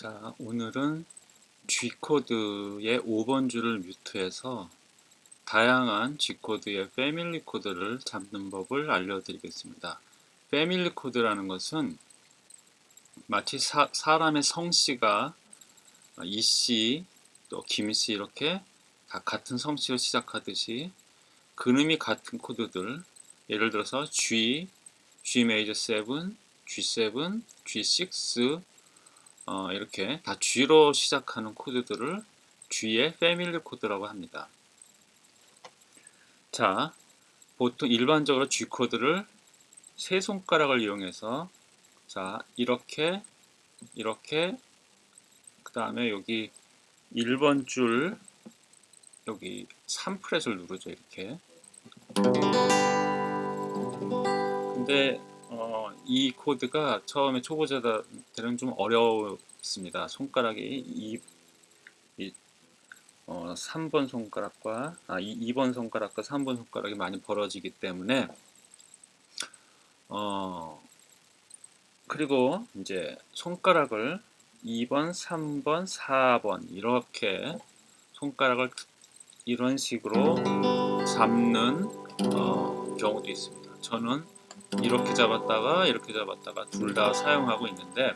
자, 오늘은 G코드의 5번 줄을 mute해서 다양한 G코드의 family 코드를 잡는 법을 알려드리겠습니다. family 코드라는 것은 마치 사, 사람의 성씨가 이씨, 또 김씨 이렇게 다 같은 성씨로 시작하듯이 근음이 같은 코드들 예를 들어서 G, G 메이저 7, G7, G6, 어, 이렇게 다 G로 시작하는 코드들을 G의 패밀리 코드라고 합니다. 자, 보통 일반적으로 G 코드를 세 손가락을 이용해서 자, 이렇게 이렇게 그 다음에 여기 1번 줄 여기 3프렛을 누르죠 이렇게 근데 어, 이 코드가 처음에 초보자들은 좀 어렵습니다. 손가락이 이, 이 어, 3번 손가락과 아, 2, 번 손가락과 3번 손가락이 많이 벌어지기 때문에 어, 그리고 이제 손가락을 2번, 3번, 4번 이렇게 손가락을 이런 식으로 잡는 어, 경우도 있습니다. 저는 이렇게 잡았다가 이렇게 잡았다가 둘 다 사용하고 있는데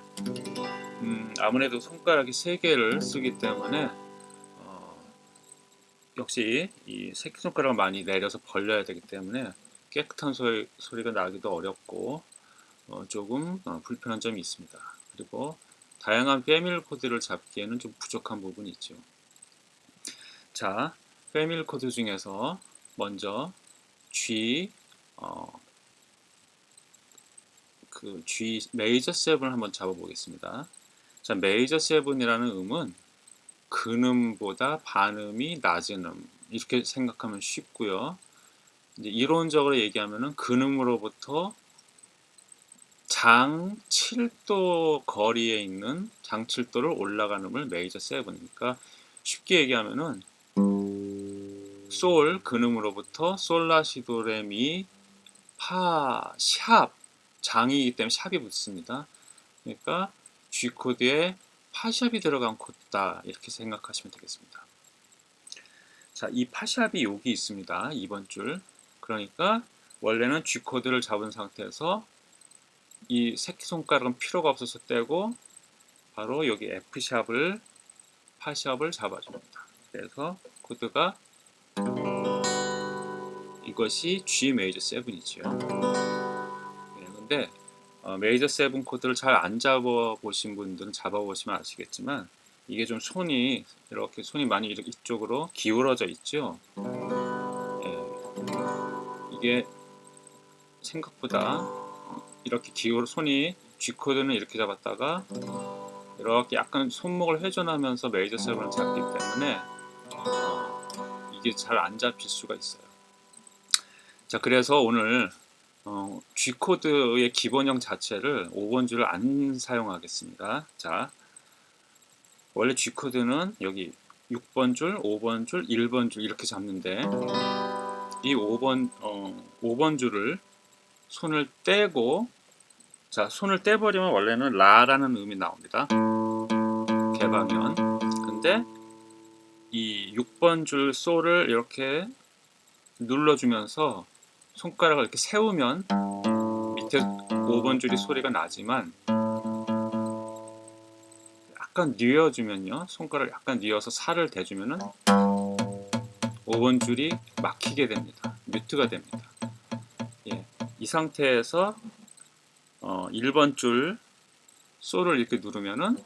음, 아무래도 손가락이 세 개를 쓰기 때문에 어, 역시 이 새끼손가락을 많이 내려서 벌려야 되기 때문에 깨끗한 소리, 소리가 나기도 어렵고 어, 조금 어, 불편한 점이 있습니다. 그리고 다양한 패밀 코드를 잡기에는 좀 부족한 부분이 있죠. 자, family 코드 중에서 먼저 G, 어, 그 G major 7을 한번 잡아보겠습니다. 자, 메이저 7이라는 음은 근음보다 반음이 낮은 음 이렇게 생각하면 쉽고요. 이제 이론적으로 얘기하면은 근음으로부터 장 7도 거리에 있는 장 7도를 올라가는 음을 메이저 7이니까 쉽게 얘기하면은 솔 근음으로부터 솔라시도레미 파, 샵 장이기 때문에 샵이 붙습니다. 그러니까 G코드에 파샵이 들어간 코드다 이렇게 생각하시면 되겠습니다. 자, 이 파샵이 여기 있습니다. 2번 줄. 그러니까 원래는 G코드를 잡은 상태에서 이 새끼손가락은 필요가 없어서 떼고 바로 여기 F샵을 파샵을 잡아줍니다. 그래서 코드가 이것이 G major 7이죠. 있 는데 어, major seven 코드를 잘 안 잡아 보신 분들은 잡아 보시면 아시겠지만 이게 좀 손이 이렇게 손이 많이 이쪽으로 기울어져 있죠 예. 이게 생각보다 이렇게 기울 손이 G 코드는 이렇게 잡았다가 이렇게 약간 손목을 회전하면서 메이저 세븐을 잡기 때문에 어, 이게 잘 안 잡힐 수가 있어요 자 그래서 오늘 어, G코드의 기본형 자체를 5번 줄을 안 사용하겠습니다. 자, 원래 G코드는 여기 6번 줄, 5번 줄, 1번 줄 이렇게 잡는데 이 5번, 어, 5번 줄을 손을 떼고 자, 손을 떼버리면 원래는 라라는 음이 나옵니다. 개방면. 근데 이 6번 줄 솔을 이렇게 눌러주면서 손가락을 이렇게 세우면 밑에 5번 줄이 소리가 나지만 약간 뉘어주면요. 손가락을 약간 뉘어서 살을 대주면은 5번 줄이 막히게 됩니다. 뮤트가 됩니다. 예, 이 상태에서 어, 1번 줄 솔을 이렇게 누르면은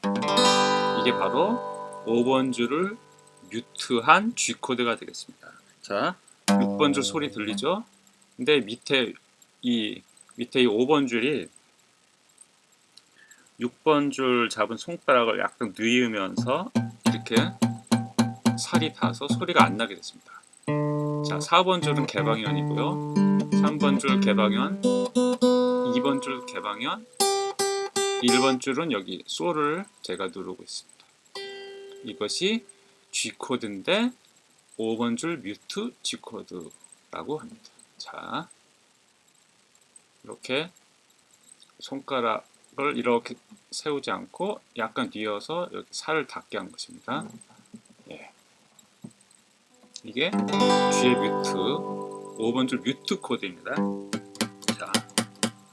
이게 바로 5번 줄을 뮤트한 G코드가 되겠습니다. 자 6번 줄 소리 들리죠? 근데 밑에 이 밑에 이 5번 줄이 6번 줄 잡은 손가락을 약간 누이면서 이렇게 살이 닿아서 소리가 안 나게 됐습니다. 자, 4번 줄은 개방현이고요. 3번 줄 개방현, 2번 줄 개방현, 1번 줄은 여기 솔을 제가 누르고 있습니다. 이것이 G코드인데 5번 줄 뮤트 G코드라고 합니다. 자, 이렇게 손가락을 이렇게 세우지 않고 약간 뉘어서 이렇게 살을 닿게 한 것입니다. 예. 이게 G의 뮤트 5번 줄 뮤트 코드입니다. 자,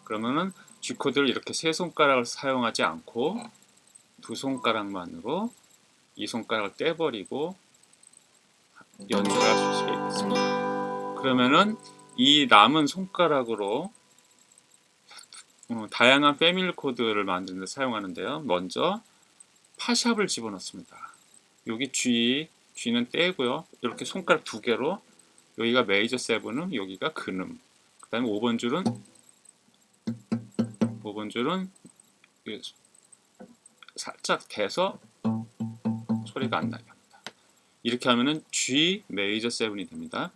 그러면은 G 코드를 이렇게 세 손가락을 사용하지 않고 두 손가락만으로 이 손가락을 떼버리고 연주를 할수 있겠습니다. 그러면은 이 남은 손가락으로 어, 다양한 패밀리 코드를 만드는 데 사용하는데요. 먼저 파샵을 집어넣습니다. 여기 G, G는 떼고요. 이렇게 손가락 두 개로 여기가 메이저 세븐음, 여기가 근음. 그 다음에 5번 줄은 5번 줄은 살짝 대서 소리가 안 나게 합니다. 이렇게 하면은 G 메이저 세븐이 됩니다.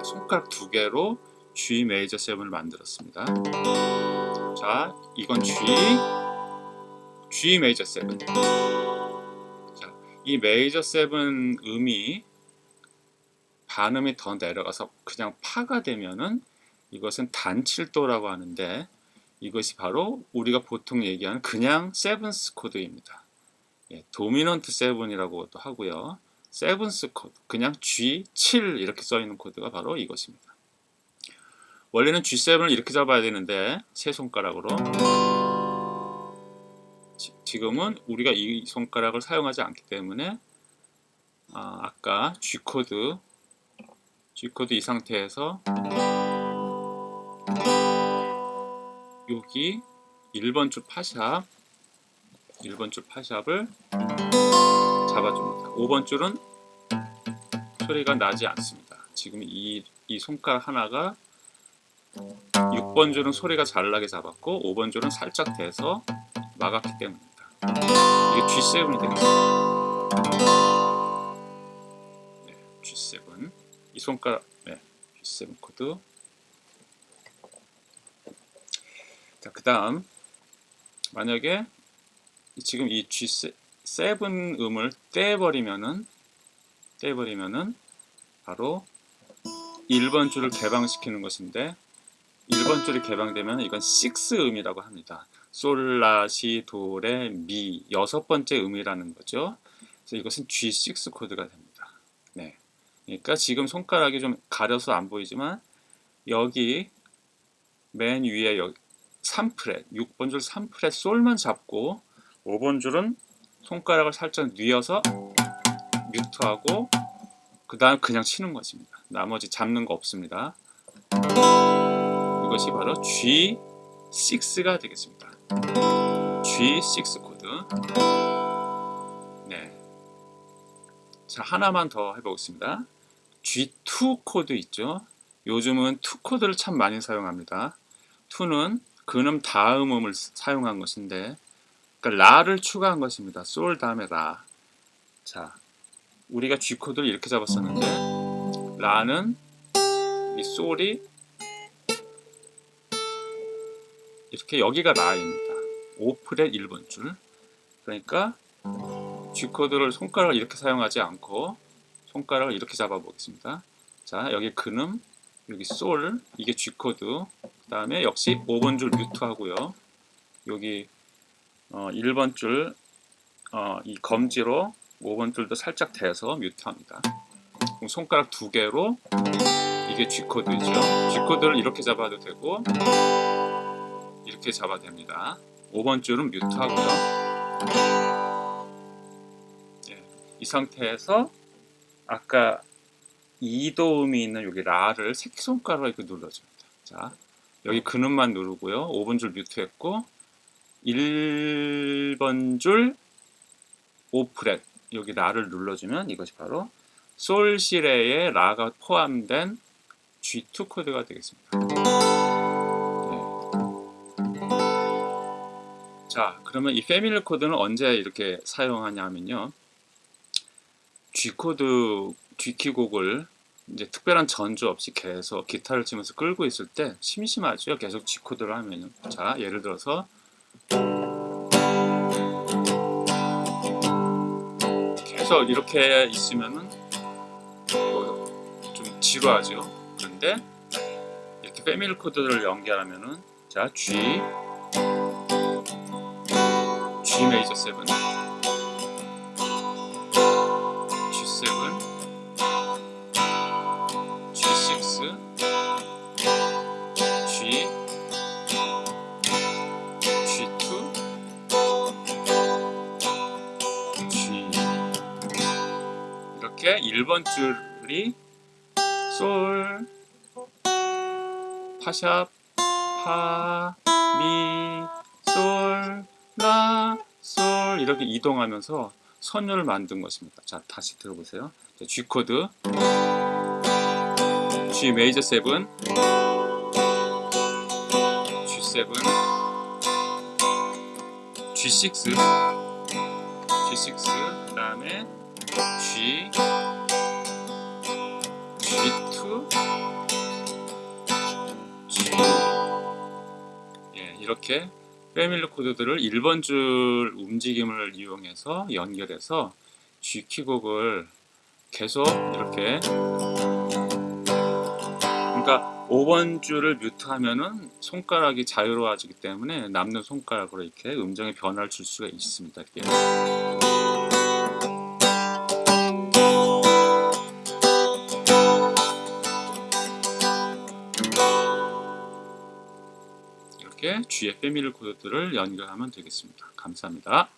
네, 손가락 두 개로 G 메이저 세븐을 만들었습니다. 자, 이건 G, G major seven. 자, 이 major seven 음이 반음이 더 내려가서 그냥 파가 되면은 이것은 단칠도라고 하는데 이것이 바로 우리가 보통 얘기하는 그냥 seventh 코드입니다. 예, dominant seven이라고도 하고요. seventh 코드, 그냥 G7 이렇게 써 있는 코드가 바로 이것입니다. 원래는 G7을 이렇게 잡아야 되는데 세 손가락으로 지, 금은 우리가 이 손가락을 사용하지 않기 때문에 아, 까 G코드 G코드 이 상태에서 여기 1번 줄 파 sharp 1번 줄 파 sharp을 잡아줍니다. 5번 줄은 소리가 나지 않습니다. 지금 이, 이 손가락 하나가 6번 줄은 소리가 잘 나게 잡았고 5번 줄은 살짝 대서 막았기 때문입니다. 이게 G7이 되겠습니다. 네, G7 이 손가락 네, G7 코드 자, 그 다음 만약에 지금 이 G7 음을 떼버리면은 떼버리면은 바로 1번 줄을 개방시키는 것인데 1번 줄이 개방되면 이건 6음이라고 합니다. 솔라, 시, 도, 레, 미 여섯 번째 음이라는 거죠. 그래서 이것은 G6 코드가 됩니다. 네. 그러니까 지금 손가락이 좀 가려서 안 보이지만 여기 맨 위에 여기 3프렛, 6번 줄 3프렛 솔만 잡고 5번 줄은 손가락을 살짝 뉘어서 뮤트하고 그 다음 그냥 치는 것입니다. 나머지 잡는 거 없습니다. 이것이 바로 G6가 되겠습니다. G6 코드. 네. 자, 하나만 더 해보겠습니다. G2 코드 있죠? 요즘은 2 코드를 참 많이 사용합니다. 2는 근음 다음 음을 사용한 것인데 그러니까 라를 추가한 것입니다. 솔 다음에 라. 자, 우리가 G 코드를 이렇게 잡았었는데 라는 이 솔이 이렇게 여기가 라입니다. 5프렛 1번 줄. 그러니까 G 코드를 손가락을 이렇게 사용하지 않고 손가락을 이렇게 잡아 보겠습니다. 자, 여기 근음, 여기 솔, 이게 G 코드. 그 다음에 역시 5번 줄 뮤트 하고요. 여기 어, 1번 줄, 어, 이 검지로 5번 줄도 살짝 대서 뮤트합니다. 손가락 두 개로 이게 G코드죠. G코드를 이렇게 잡아도 되고 이렇게 잡아도 됩니다. 5번 줄은 뮤트하고요. 네, 이 상태에서 아까 이도음이 있는 여기 라를 새끼손가락으로 눌러줍니다. 자, 여기 근음만 누르고요. 5번 줄 뮤트했고 1번 줄 5프렛 여기 라를 눌러주면 이것이 바로 솔시레의 라가 포함된 G2 코드가 되겠습니다. 네. 자, 그러면 이 패밀리 코드는 언제 이렇게 사용하냐면요. G 코드, G키 곡을 이제 특별한 전주 없이 계속 기타를 치면서 끌고 있을 때 심심하죠. 계속 G 코드를 하면요. 자, 예를 들어서 계속 이렇게 있으면은 뭐좀 지루하죠. 그런데 이렇게 패밀리 코드를 연결하면은 자 G G 메이저 7 1번 줄이 솔 파샵 파, 미, 솔, 라, 솔 이렇게 이동하면서 선율을 만든 것입니다. 자, 다시 들어보세요. 자, G 코드. G 메이저 7 G7 G6 G6 그 다음에 G G2 G 예, 이렇게 패밀리 코드들을 1번 줄 움직임을 이용해서 연결해서 G 키곡을 계속 이렇게 그러니까 5번 줄을 뮤트하면은 손가락이 자유로워지기 때문에 남는 손가락으로 이렇게 음정의 변화를 줄 수가 있습니다. 이렇게. 이렇게 G의 패밀리 코드들을 연결하면 되겠습니다. 감사합니다.